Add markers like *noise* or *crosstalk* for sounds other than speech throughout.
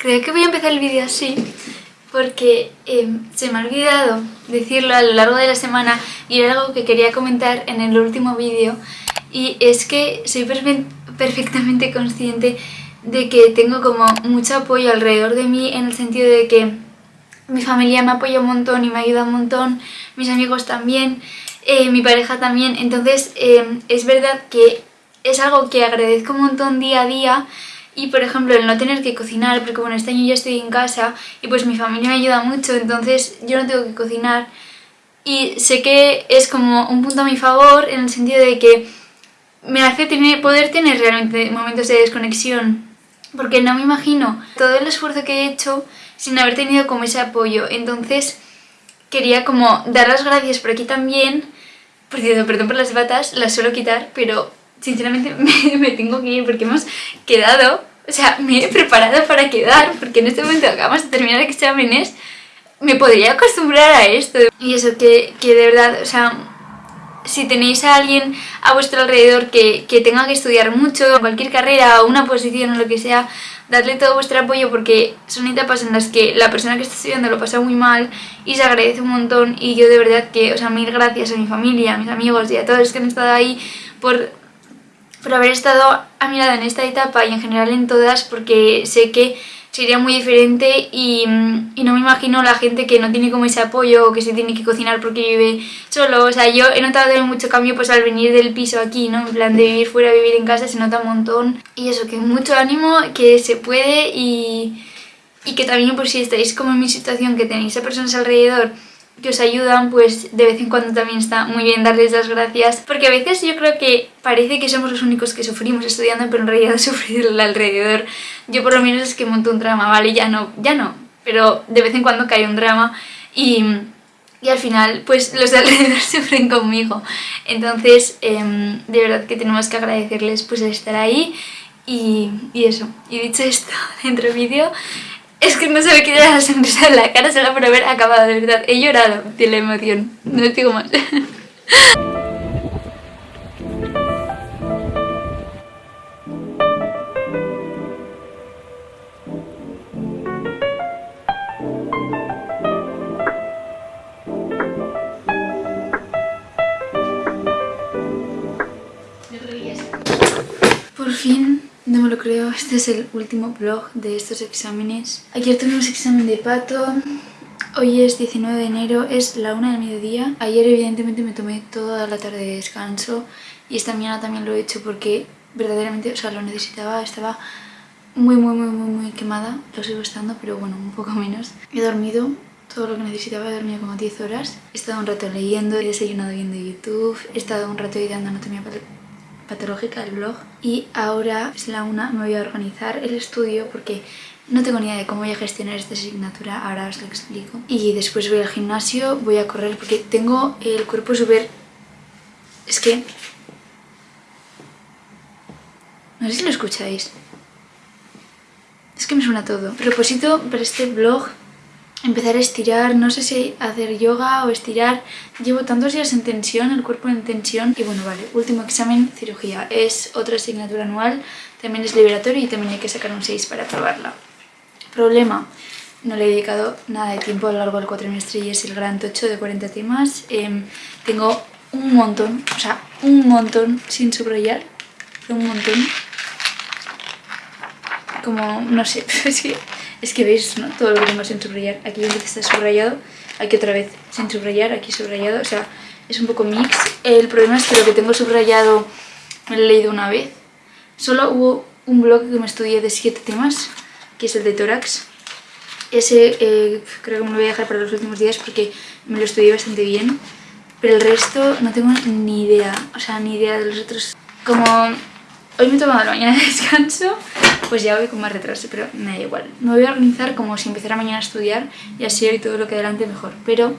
Creo que voy a empezar el vídeo así porque em, se me ha olvidado decirlo a lo largo de la semana y era algo que quería comentar en el último vídeo y es que soy perfectamente consciente de que tengo como mucho apoyo alrededor de mí en el sentido de que mi familia me apoya un montón y me ayuda un montón, mis amigos también, eh, mi pareja también, entonces em, es verdad que es algo que agradezco un montón día a día y por ejemplo el no tener que cocinar, porque bueno este año ya estoy en casa y pues mi familia me ayuda mucho, entonces yo no tengo que cocinar y sé que es como un punto a mi favor en el sentido de que me hace tener, poder tener realmente momentos de desconexión porque no me imagino todo el esfuerzo que he hecho sin haber tenido como ese apoyo. Entonces quería como dar las gracias por aquí también. Por cierto, perdón por las batas, las suelo quitar, pero sinceramente *laughs* me, tengo que ir porque hemos quedado, o sea, me he preparado para quedar, porque en este momento acabamos de terminar exámenes, me podría acostumbrar a esto. Y eso, que, que de verdad, o sea, si tenéis a alguien a vuestro alrededor que, que tenga que estudiar mucho, cualquier carrera o una posición o lo que sea, dadle todo vuestro apoyo porque son etapas en las que la persona que está estudiando lo pasa muy mal y se agradece un montón y yo de verdad que, o sea, mil gracias a mi familia, a mis amigos y a todos los que han estado ahí por, por haber estado a mi lado en esta etapa y en general en todas porque sé que sería muy diferente y, y, no me imagino la gente que no tiene como ese apoyo o que se tiene que cocinar porque vive solo, o sea, yo he notado mucho cambio pues al venir del piso aquí, ¿no? En plan de vivir fuera, vivir en casa se nota un montón y eso, que mucho ánimo, que se puede y, y que también por si estáis como en mi situación, que tenéis a personas alrededor que os ayudan, pues de vez en cuando también está muy bien darles las gracias. Porque a veces yo creo que parece que somos los únicos que sufrimos estudiando, pero en realidad *laughs* sufrir el alrededor. Yo por lo menos es que monto un drama, ¿vale? Ya no, ya no, pero de vez en cuando cae un drama y, y al final pues los de *laughs* alrededor sufren conmigo. Entonces em, de verdad que tenemos que agradecerles pues el estar ahí y, y eso. Y dicho esto, *laughs* dentro vídeo es que no se me queda la sonrisa en la cara solo por haber acabado, de verdad. He llorado de la emoción. No digo más. Por fin no me lo creo, este es el último vlog de estos exámenes. Ayer tuvimos examen de pato, hoy es 19 de enero, es la una del mediodía. Ayer evidentemente me tomé toda la tarde de descanso y esta mañana también lo he hecho porque verdaderamente, o sea, lo necesitaba, estaba muy muy muy muy muy quemada, lo sigo estando, pero bueno, un poco menos. He dormido todo lo que necesitaba, he dormido como 10 horas. He estado un rato leyendo, he desayunado viendo YouTube, he estado un rato ideando anatomía patológica el blog y ahora es la una, me voy a organizar el estudio porque no tengo ni idea de cómo voy a gestionar esta asignatura, ahora os lo explico. Y después voy al gimnasio, voy a correr porque tengo el cuerpo súper... Es que... No sé si lo escucháis. Es que me suena todo. propósito para este blog empezar a estirar, no sé si hacer yoga o estirar. Llevo tantos días en tensión, el cuerpo en tensión. Y bueno, vale, último examen, cirugía. Es otra asignatura anual, también es liberatorio y también hay que sacar un 6 para aprobarla. Problema, no le he dedicado nada de tiempo a lo largo del cuatrimestre y es el gran tocho de 40 temas. Em, tengo un montón, o sea, un montón sin subrayar, un montón. Como, no sé, *laughs* es es que veis ¿no? todo lo que tengo sin subrayar. Aquí vez está subrayado, aquí otra vez sin subrayar, aquí subrayado. O sea, es un poco mix. El problema es que lo que tengo subrayado me lo he leído una vez. Solo hubo un blog que me estudié de 7 temas, que es el de tórax. Ese eh, creo que me lo voy a dejar para los últimos días porque me lo estudié bastante bien. Pero el resto no tengo ni idea, o sea, ni idea de los otros. Como hoy me he tomado la mañana de descanso, pues ya voy con más retraso, pero me da igual. Me voy a organizar como si empezara mañana a estudiar y así hoy todo lo que adelante mejor. Pero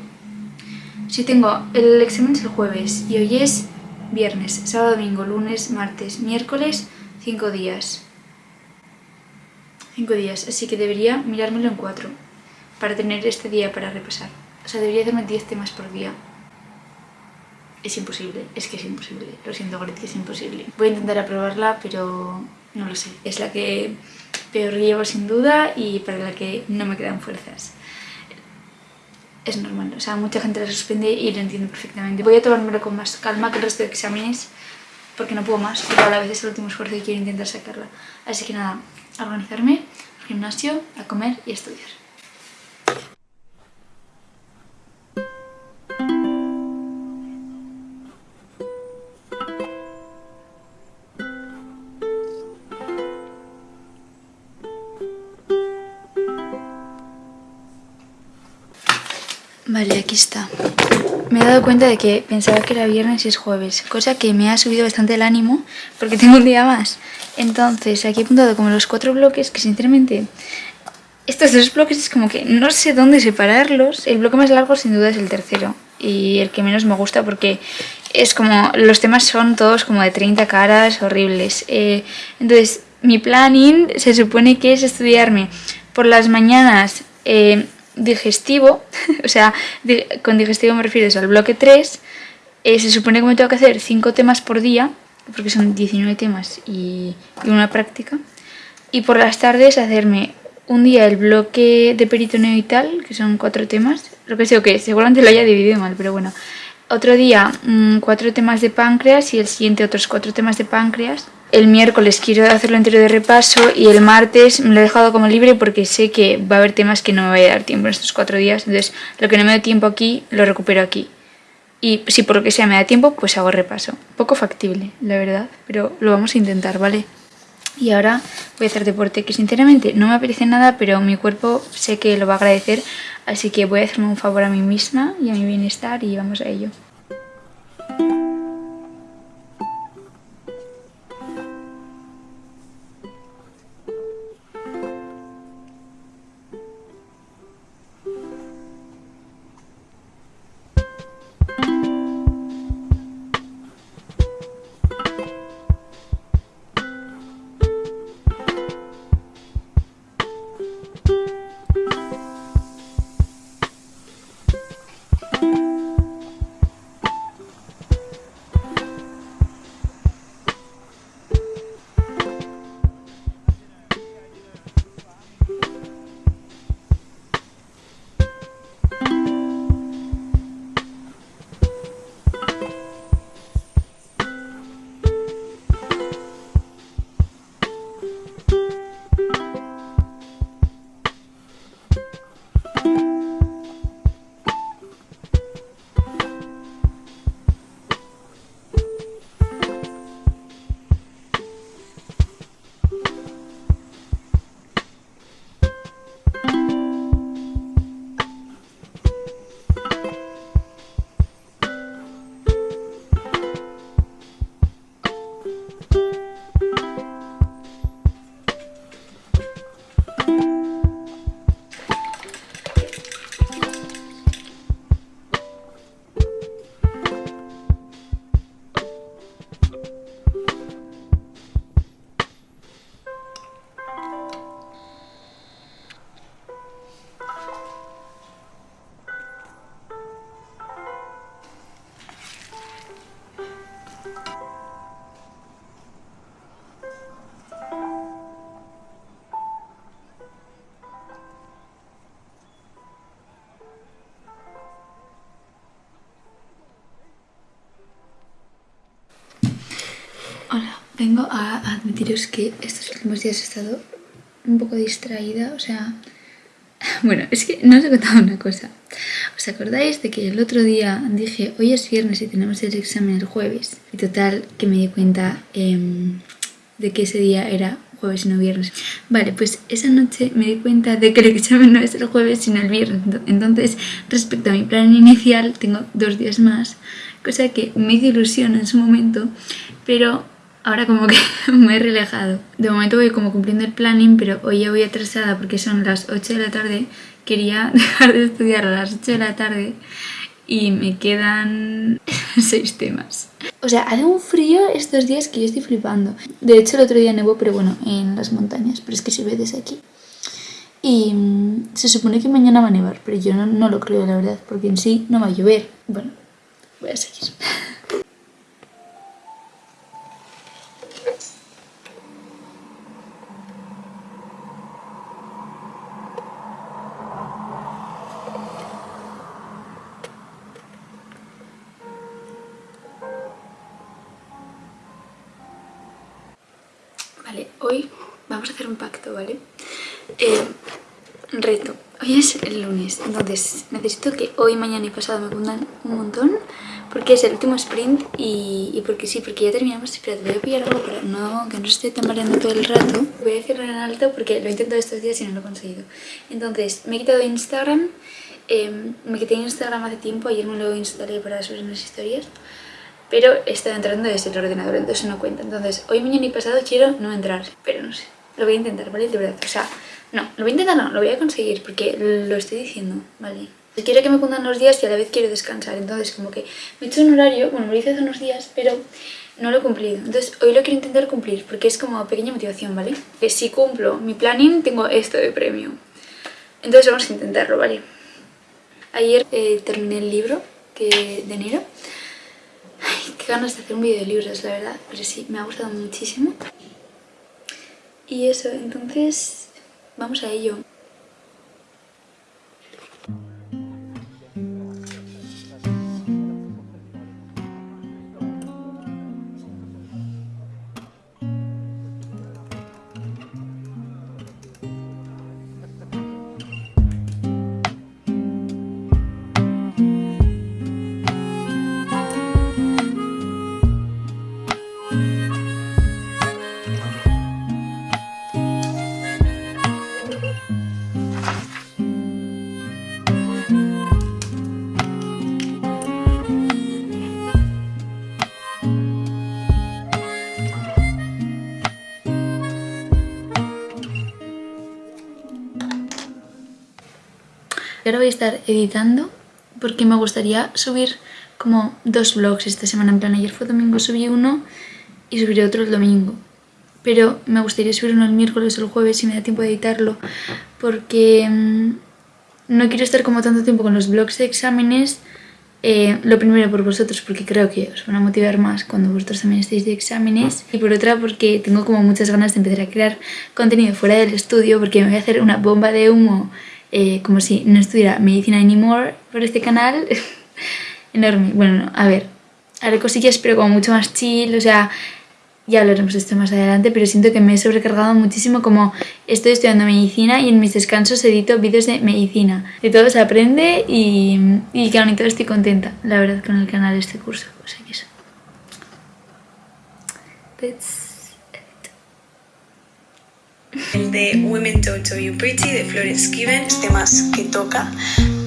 si tengo el examen es el jueves y hoy es viernes, sábado, domingo, lunes, martes, miércoles, cinco días. Cinco días, así que debería mirármelo en cuatro para tener este día para repasar. O sea, debería hacerme 10 temas por día. Es imposible, es que es imposible. Lo siento, Gret, que es imposible. Voy a intentar aprobarla, pero no lo sé, es la que peor llevo sin duda y para la que no me quedan fuerzas. Es normal, o sea, mucha gente la suspende y lo entiendo perfectamente. Voy a tomármelo con más calma que el resto de exámenes porque no puedo más, pero a la vez es el último esfuerzo y quiero intentar sacarla. Así que nada, organizarme, al gimnasio, a comer y a estudiar. Aquí está. Me he dado cuenta de que pensaba que era viernes y es jueves, cosa que me ha subido bastante el ánimo porque tengo un día más. Entonces, aquí he apuntado como los cuatro bloques que sinceramente... Estos dos bloques es como que no sé dónde separarlos. El bloque más largo sin duda es el tercero y el que menos me gusta porque es como... Los temas son todos como de 30 caras horribles. Eh, entonces, mi planning se supone que es estudiarme por las mañanas... Eh, digestivo, *laughs* o sea, con digestivo me refiero al bloque 3, eh, se supone que me tengo que hacer 5 temas por día, porque son 19 temas y, una práctica, y por las tardes hacerme un día el bloque de peritoneo y tal, que son 4 temas, lo que sé que seguramente lo haya dividido mal, pero bueno, otro día 4 mm, temas de páncreas y el siguiente otros 4 temas de páncreas, el miércoles quiero hacerlo entero de repaso y el martes me lo he dejado como libre porque sé que va a haber temas que no me voy a dar tiempo en estos cuatro días. Entonces, lo que no me da tiempo aquí, lo recupero aquí. Y si por lo que sea me da tiempo, pues hago repaso. Poco factible, la verdad, pero lo vamos a intentar, ¿vale? Y ahora voy a hacer deporte, que sinceramente no me apetece nada, pero mi cuerpo sé que lo va a agradecer, así que voy a hacerme un favor a mí misma y a mi bienestar y vamos a ello. Vengo a admitiros que estos últimos días he estado un poco distraída, o sea... *laughs* Bueno, es que no os he contado una cosa. ¿Os acordáis de que el otro día dije, hoy es viernes y tenemos el examen el jueves? Y total, que me di cuenta em, de que ese día era jueves y no viernes. Vale, pues esa noche me di cuenta de que el examen no es el jueves sino el viernes. Entonces, respecto a mi plan inicial, tengo dos días más, cosa que me hizo ilusión en su momento, pero ahora como que *laughs* me he relajado. De momento voy como cumpliendo el planning, pero hoy ya voy atrasada porque son las 8 de la tarde. Quería *laughs* dejar de estudiar a las 8 de la tarde y me quedan *laughs* 6 temas. O sea, hace un frío estos días que yo estoy flipando. De hecho, el otro día nevó, pero bueno, en las montañas, pero es que se ve desde aquí. Y mm, se supone que mañana va a nevar, pero yo no, no lo creo, la verdad, porque en sí no va a llover. Bueno, voy a seguir. Vamos a hacer un pacto, ¿vale? Eh, reto. Hoy es el lunes, entonces necesito que hoy, mañana y pasado me cundan un montón porque es el último sprint y, porque sí, porque ya terminamos. Espera, voy a pillar algo para no, que no esté tambaleando todo el rato. Voy a decirlo en alto porque lo he intentado estos días y no lo he conseguido. Entonces, me he quitado Instagram. Em, me quité Instagram hace tiempo, ayer me lo instalé para subir unas historias. Pero estado entrando desde el ordenador, entonces no cuenta. Entonces, hoy, mañana y pasado quiero no entrar, pero no sé. Lo voy a intentar, ¿vale? De verdad, o sea, no, lo voy a intentar, no, lo voy a conseguir porque lo estoy diciendo, ¿vale? Quiero que me cundan los días y a la vez quiero descansar, entonces como que me he hecho un horario, bueno, me lo hice hace unos días, pero no lo he cumplido. Entonces hoy lo quiero intentar cumplir porque es como pequeña motivación, ¿vale? Que si cumplo mi planning tengo esto de premio. Entonces vamos a intentarlo, ¿vale? Ayer eh, terminé el libro que, de enero. Ay, qué ganas de hacer un vídeo de libros, la verdad. Pero sí, me ha gustado muchísimo. Y eso, entonces vamos a ello. Ahora voy a estar editando porque me gustaría subir como dos vlogs esta semana. En plan, ayer fue domingo, subí uno y subiré otro el domingo. Pero me gustaría subir uno el miércoles o el jueves si me da tiempo de editarlo porque mm, no quiero estar como tanto tiempo con los vlogs de exámenes. Eh, lo primero por vosotros porque creo que os van a motivar más cuando vosotros también estéis de exámenes y por otra porque tengo como muchas ganas de empezar a crear contenido fuera del estudio porque me voy a hacer una bomba de humo eh, como si no estuviera medicina anymore por este canal. *laughs* Enorme. Bueno, a ver, haré cosillas pero como mucho más chill, o sea, ya hablaremos de esto más adelante, pero siento que me he sobrecargado muchísimo como estoy estudiando medicina y en mis descansos edito vídeos de medicina. De todo se aprende y, y que aún todo estoy contenta, la verdad, con el canal de este curso. O sea que eso. El de Women Told to You Pretty de Florence Given, temas que toca,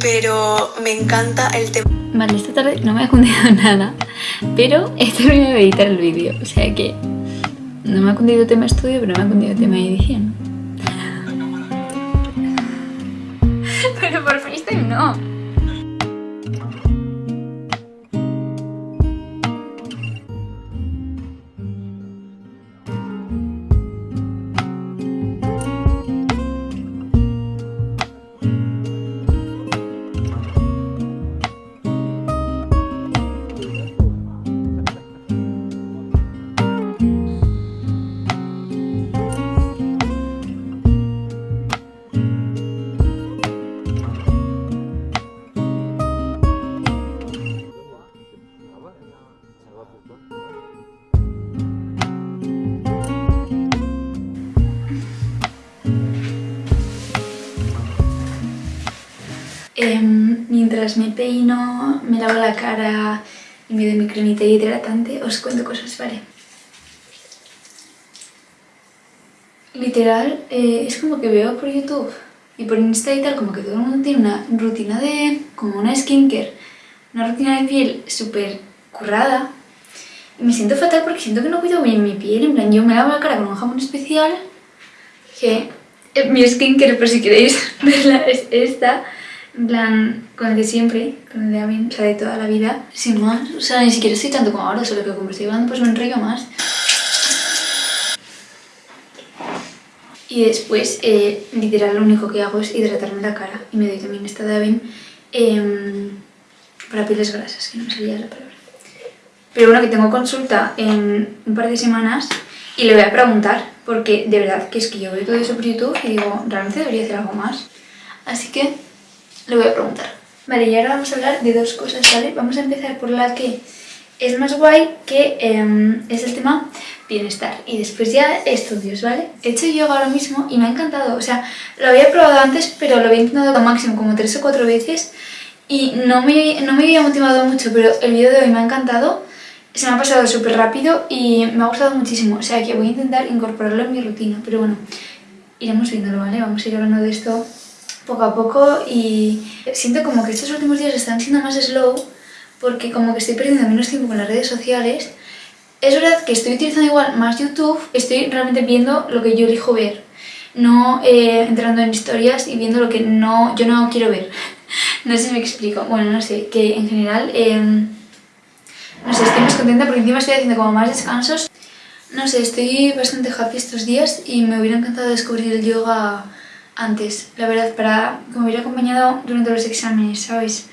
pero me encanta el tema. Vale, esta tarde no me ha cundido *laughs* nada, pero he terminado de editar el vídeo, o sea que no me ha cundido tema estudio, pero me ha cundido tema edición. pero por FaceTime no. Mientras me peino, me lavo la cara y me doy mi cremita hidratante, os cuento cosas, ¿vale? Literal, eh, es como que veo por YouTube y por Insta y tal, como que todo el mundo tiene una rutina de... como una skincare, una rutina de piel súper currada. Y me siento fatal porque siento que no cuido bien mi piel, en plan, yo me lavo la cara con un jamón especial, que eh, mi skincare, por si queréis *laughs* verla, es esta. En plan, con el de siempre, con el de Amin, o sea, de toda la vida, sin más. O sea, ni siquiera estoy tanto como ahora, solo que como estoy hablando pues me enrollo más. Y después, eh, literal, lo único que hago es hidratarme la cara. Y me doy también esta de Avin em, para pieles grasas, que no me salía la palabra. Pero bueno, que tengo consulta en un par de semanas y le voy a preguntar, porque de verdad que es que yo veo todo eso por YouTube y digo, realmente debería hacer algo más. Así que le voy a preguntar. Vale, y ahora vamos a hablar de dos cosas, ¿vale? Vamos a empezar por la que es más guay, que em, es el tema bienestar y después ya estudios, ¿vale? He hecho yoga ahora mismo y me ha encantado, o sea, lo había probado antes pero lo había intentado al máximo como tres o cuatro veces y no me, no me había motivado mucho, pero el vídeo de hoy me ha encantado, se me ha pasado súper rápido y me ha gustado muchísimo, o sea que voy a intentar incorporarlo en mi rutina, pero bueno, iremos viéndolo, ¿vale? Vamos a ir hablando de esto poco a poco y siento como que estos últimos días están siendo más slow porque como que estoy perdiendo menos tiempo con las redes sociales es verdad que estoy utilizando igual más YouTube, estoy realmente viendo lo que yo elijo ver, no eh, entrando en historias y viendo lo que no, yo no quiero ver. *laughs* no sé si me explico. Bueno, no sé, que en general, em, no sé, estoy más contenta porque encima estoy haciendo como más descansos. No sé, estoy bastante happy estos días y me hubiera encantado descubrir el yoga antes, la verdad, para que me hubiera acompañado durante los exámenes, ¿sabes?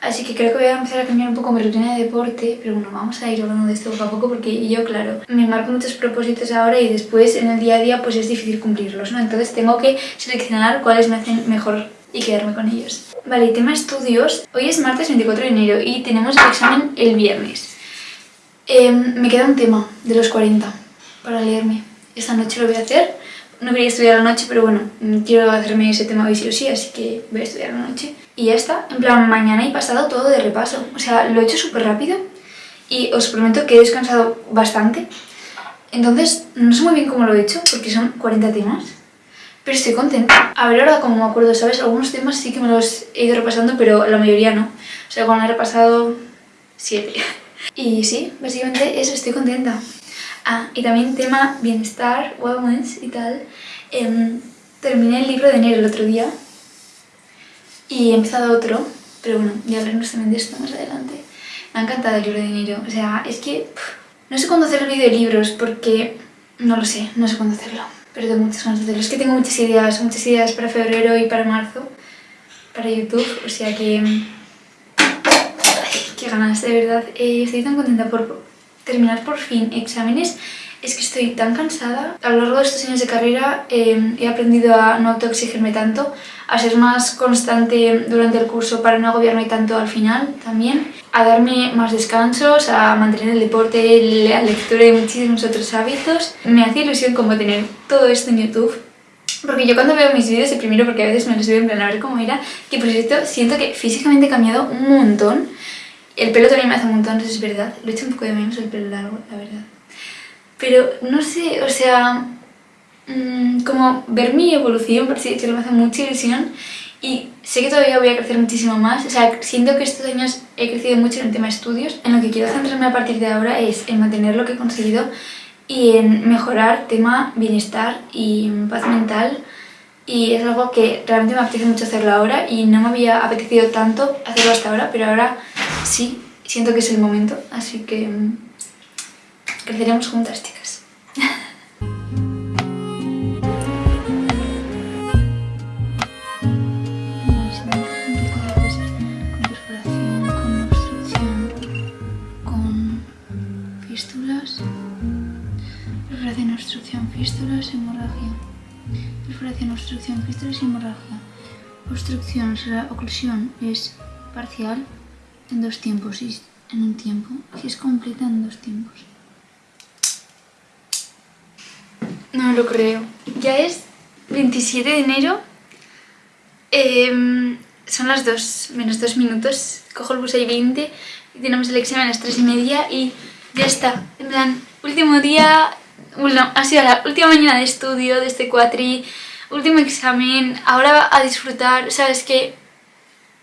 Así que creo que voy a empezar a cambiar un poco mi rutina de deporte, pero bueno, vamos a ir hablando de esto poco a poco porque yo, claro, me marco muchos propósitos ahora y después en el día a día pues es difícil cumplirlos, ¿no? Entonces tengo que seleccionar cuáles me hacen mejor y quedarme con ellos. Vale, tema estudios. Hoy es martes 24 de enero y tenemos el examen el viernes. Em, me queda un tema de los 40 para leerme. Esta noche lo voy a hacer. No quería estudiar la noche, pero bueno, quiero hacerme ese tema hoy sí o sí, así que voy a estudiar la noche. Y ya está, en plan, mañana he pasado todo de repaso. O sea, lo he hecho súper rápido y os prometo que he descansado bastante. Entonces, no sé muy bien cómo lo he hecho, porque son 40 temas. Pero estoy contenta. A ver ahora como me acuerdo, ¿sabes? Algunos temas sí que me los he ido repasando, pero la mayoría no. O sea, cuando he repasado 7. *laughs* Y sí, básicamente eso, estoy contenta. Ah, y también tema bienestar, wellness y tal. Em, terminé el libro de enero el otro día y he empezado otro, pero bueno, ya hablaremos también de esto más adelante. Me ha encantado el libro de enero, o sea, es que no sé cuándo hacer el vídeo de libros porque no lo sé, no sé cuándo hacerlo, pero tengo muchas ganas de hacerlo. Es que tengo muchas ideas, muchas ideas para febrero y para marzo, para YouTube, o sea que... Ay, qué ganas, de verdad. Eh, estoy tan contenta por terminar por fin exámenes es que estoy tan cansada. A lo largo de estos años de carrera eh, he aprendido a no autoexigirme tanto, a ser más constante durante el curso para no agobiarme tanto al final también, a darme más descansos, a mantener el deporte, la lectura y muchísimos otros hábitos. Me hace ilusión como tener todo esto en YouTube porque yo cuando veo mis vídeos, de primero porque a veces me los veo en plan a ver cómo era, que por cierto siento que físicamente he cambiado un montón. El pelo también me hace un montón, eso es verdad. Lo he hecho un poco de menos el pelo largo, la verdad. Pero no sé, o sea, mmm, como ver mi evolución, por si decirlo, me hace mucha ilusión y sé que todavía voy a crecer muchísimo más, o sea, siento que estos años he crecido mucho en el tema de estudios. En lo que quiero centrarme a partir de ahora es en mantener lo que he conseguido y en mejorar tema bienestar y paz mental y es algo que realmente me apetece mucho hacerlo ahora y no me había apetecido tanto hacerlo hasta ahora, pero ahora sí, siento que es el momento, así que mm, creceremos juntas, chicas. Perforación, obstrucción, fístulas, hemorragia. Perforación, obstrucción, fístulas hemorragia. Obstrucción, la oclusión es parcial en dos tiempos y en un tiempo, si es completa en dos tiempos. No lo creo. Ya es 27 de enero. Em, son las 2 menos 2 minutos. Cojo el bus ahí 20 y tenemos el examen a las 3 y media y ya está. En plan, último día... Bueno, ha sido la última mañana de estudio de este cuatri. Último examen. Ahora a disfrutar. Sabes que...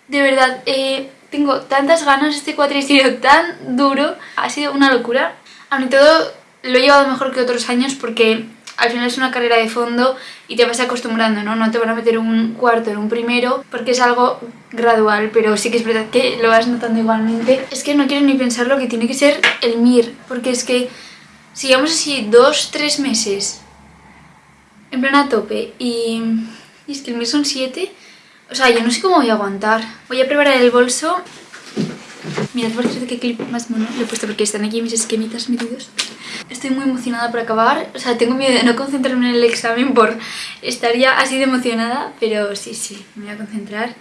De verdad, eh, tengo tantas ganas. Este cuatri ha sido tan duro. Ha sido una locura. A mí todo lo he llevado mejor que otros años porque al final es una carrera de fondo y te vas acostumbrando, ¿no? No te van a meter un cuarto en un primero porque es algo gradual, pero sí que es verdad que lo vas notando igualmente. Es que no quiero ni pensar lo que tiene que ser el MIR, porque es que si llevamos así dos, tres meses en plan tope y, y es que el MIR son siete, o sea, yo no sé cómo voy a aguantar. Voy a preparar el bolso Mirad por qué clip más mono lo he puesto porque están aquí mis esquemitas metidos. Estoy muy emocionada por acabar, o sea, tengo miedo de no concentrarme en el examen por estar ya así de emocionada, pero sí, sí, me voy a concentrar.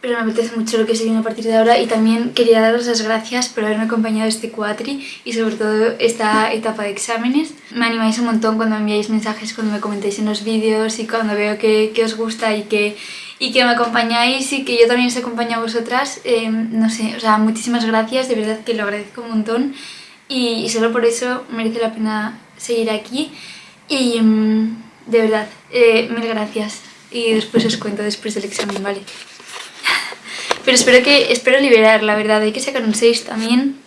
Pero me apetece mucho lo que se viene a partir de ahora y también quería daros las gracias por haberme acompañado este cuatri y sobre todo esta etapa de exámenes. Me animáis un montón cuando me enviáis mensajes, cuando me comentáis en los vídeos y cuando veo que, os gusta y que, y que me acompañáis y que yo también os acompaño a vosotras. Em, no sé, o sea, muchísimas gracias, de verdad que lo agradezco un montón y, solo por eso merece la pena seguir aquí y em, de verdad, eh, mil gracias y después os cuento después del examen, ¿vale? Pero espero que espero liberar, la verdad. Hay que sacar un 6 también.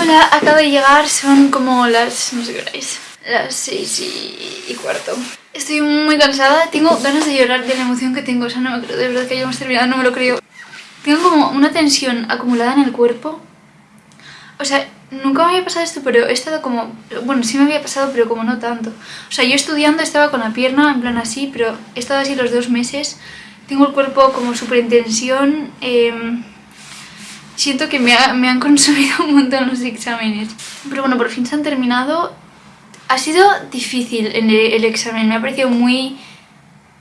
Hola, acabo de llegar. Son como las... no sé qué hora es. Las 6 y, cuarto. Estoy muy cansada. Tengo ganas de llorar de la emoción que tengo. O sea, no me creo de verdad que hayamos terminado. No me lo creo. Tengo como una tensión acumulada en el cuerpo. O sea, nunca me había pasado esto, pero he estado como... Bueno, sí me había pasado, pero como no tanto. O sea, yo estudiando estaba con la pierna en plan así, pero he estado así los dos meses. Tengo el cuerpo como súper en tensión. Em, siento que me, han *laughs* consumido un montón los exámenes. Pero bueno, por fin se han terminado. Ha sido difícil el, el examen, me ha parecido muy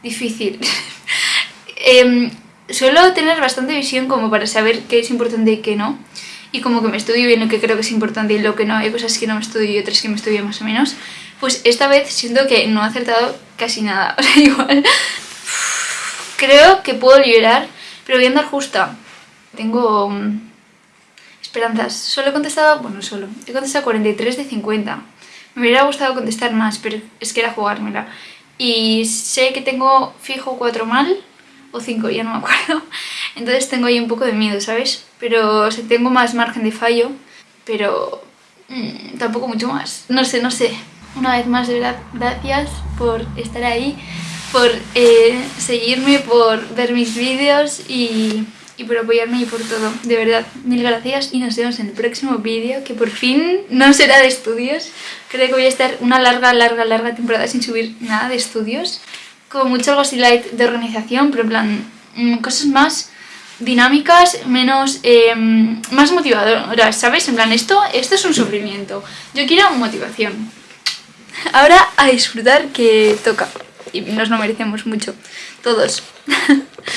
difícil. *laughs* eh, suelo tener bastante visión como para saber qué es importante y qué no y como que me estudio bien lo que creo que es importante y lo que no, hay cosas que no me estudio y otras que me estudio más o menos, pues esta vez siento que no he acertado casi nada, *laughs* o sea, igual creo que puedo liberar, pero voy a andar justa. Tengo mm, esperanzas. Solo he contestado, bueno, solo, he contestado 43 de 50. Me hubiera gustado contestar más, pero es que era jugármela. Y sé que tengo fijo 4 mal, o 5, ya no me acuerdo. Entonces tengo ahí un poco de miedo, ¿sabes? Pero o tengo más margen de fallo, pero mm, tampoco mucho más. No sé, no sé. Una vez más, de verdad, gracias por estar ahí, por eh, seguirme, por ver mis vídeos y, y por apoyarme y por todo. De verdad, mil gracias y nos vemos en el próximo vídeo, que por fin no será de estudios. Creo que voy a estar una larga, larga, larga temporada sin subir nada de estudios. Como mucho algo así light de organización, pero en plan, mm, cosas más dinámicas, menos em, más motivadoras, ¿sabes? En plan, esto, esto es un sufrimiento. Yo quiero motivación. Ahora a disfrutar que toca. Y nos lo merecemos mucho. Todos. *laughs*